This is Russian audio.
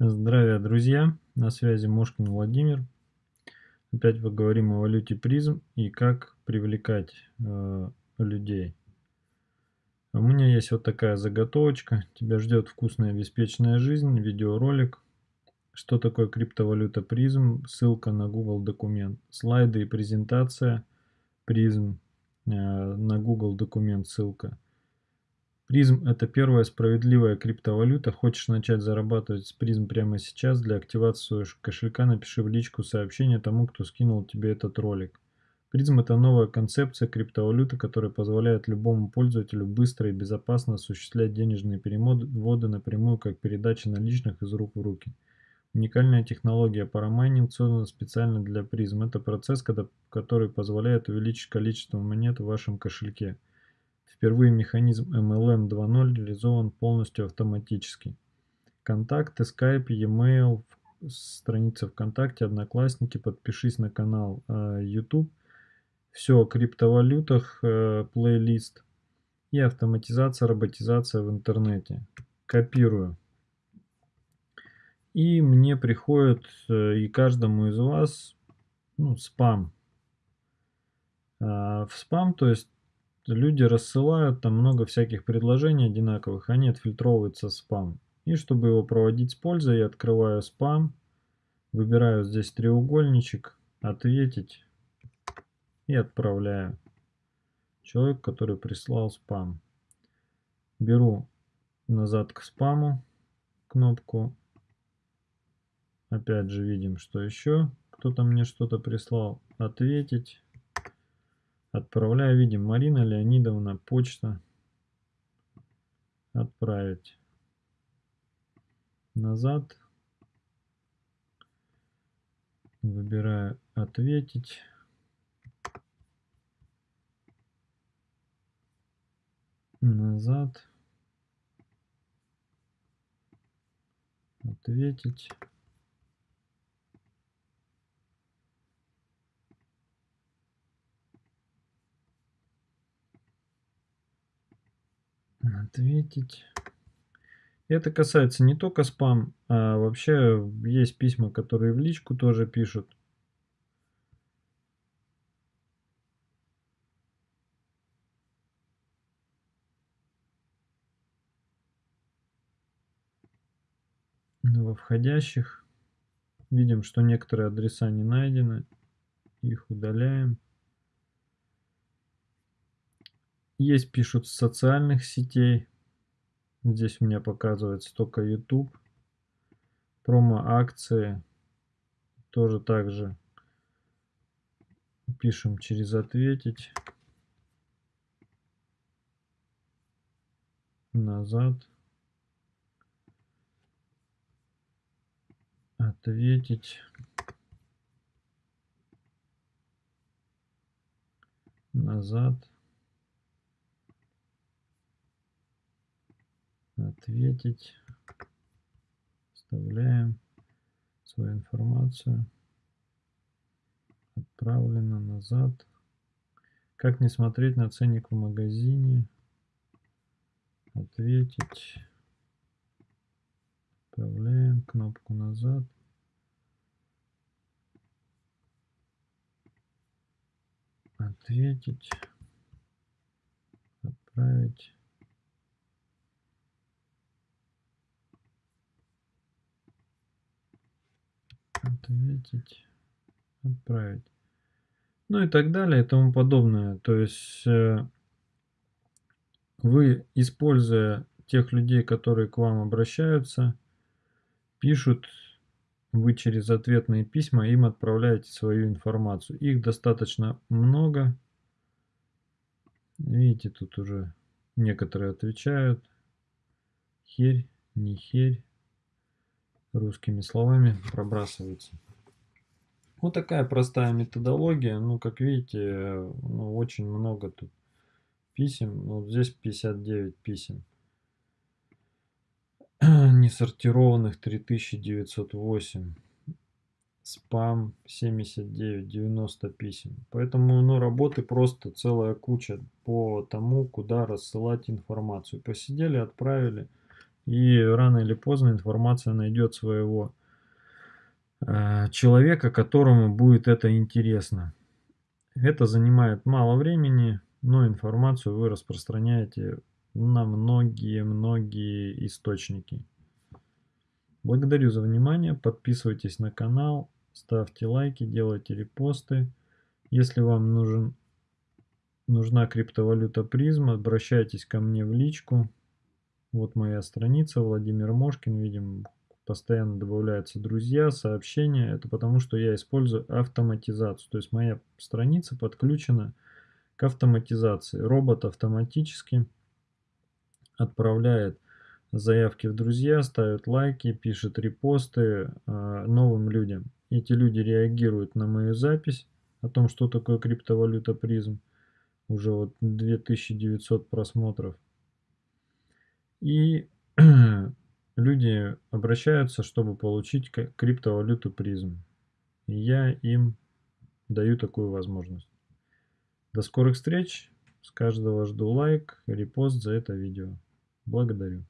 Здравия, друзья! На связи Мошкин Владимир. Опять поговорим о валюте призм и как привлекать э, людей. У меня есть вот такая заготовочка. Тебя ждет вкусная обеспеченная жизнь, видеоролик. Что такое криптовалюта призм? Ссылка на Google документ. Слайды и презентация призм э, на Google документ ссылка. Призм – это первая справедливая криптовалюта. Хочешь начать зарабатывать с призм прямо сейчас? Для активации кошелька напиши в личку сообщение тому, кто скинул тебе этот ролик. Призм – это новая концепция криптовалюты, которая позволяет любому пользователю быстро и безопасно осуществлять денежные переводы напрямую, как передача наличных из рук в руки. Уникальная технология парамайнинг создана специально для призм. Это процесс, который позволяет увеличить количество монет в вашем кошельке – Впервые механизм MLM 2.0 реализован полностью автоматически. Контакты, Skype, e-mail, страница ВКонтакте, Одноклассники, подпишись на канал э, YouTube. Все о криптовалютах, э, плейлист и автоматизация, роботизация в интернете. Копирую. И мне приходит, э, и каждому из вас, ну, спам. В спам, то есть люди рассылают там много всяких предложений одинаковых, они отфильтровываются спам. И чтобы его проводить с пользой, я открываю спам, выбираю здесь треугольничек, ответить и отправляю. Человек, который прислал спам. Беру назад к спаму кнопку. Опять же видим, что еще кто-то мне что-то прислал. Ответить. Отправляю, видим, Марина Леонидовна, почта. Отправить. Назад. Выбираю ответить. Назад. Ответить. Ответить. Это касается не только спам, а вообще есть письма, которые в личку тоже пишут. Во входящих видим, что некоторые адреса не найдены. Их удаляем. Есть пишут с социальных сетей. Здесь у меня показывается только YouTube. Промо-акции. Тоже также пишем через ответить. Назад. Ответить. Назад. Ответить. Вставляем свою информацию. Отправлено назад. Как не смотреть на ценник в магазине? Ответить. Отправляем кнопку назад. Ответить. Отправить. Ответить, отправить. Ну и так далее и тому подобное. То есть э, вы, используя тех людей, которые к вам обращаются, пишут, вы через ответные письма им отправляете свою информацию. Их достаточно много. Видите, тут уже некоторые отвечают. Херь, не херь русскими словами пробрасывается. Вот такая простая методология. Ну, как видите, ну, очень много тут писем. Ну, вот здесь 59 писем. Несортированных 3908. Спам 79, 90 писем. Поэтому ну, работы просто целая куча по тому, куда рассылать информацию. Посидели, отправили И рано или поздно информация найдет своего э, человека, которому будет это интересно. Это занимает мало времени, но информацию вы распространяете на многие-многие источники. Благодарю за внимание, подписывайтесь на канал, ставьте лайки, делайте репосты. Если вам нужен, нужна криптовалюта призм, обращайтесь ко мне в личку. Вот моя страница, Владимир Мошкин, видим, постоянно добавляются друзья, сообщения. Это потому, что я использую автоматизацию. То есть моя страница подключена к автоматизации. Робот автоматически отправляет заявки в друзья, ставит лайки, пишет репосты э, новым людям. Эти люди реагируют на мою запись о том, что такое криптовалюта призм. Уже вот 2900 просмотров. И люди обращаются, чтобы получить криптовалюту призм. И я им даю такую возможность. До скорых встреч. С каждого жду лайк, репост за это видео. Благодарю.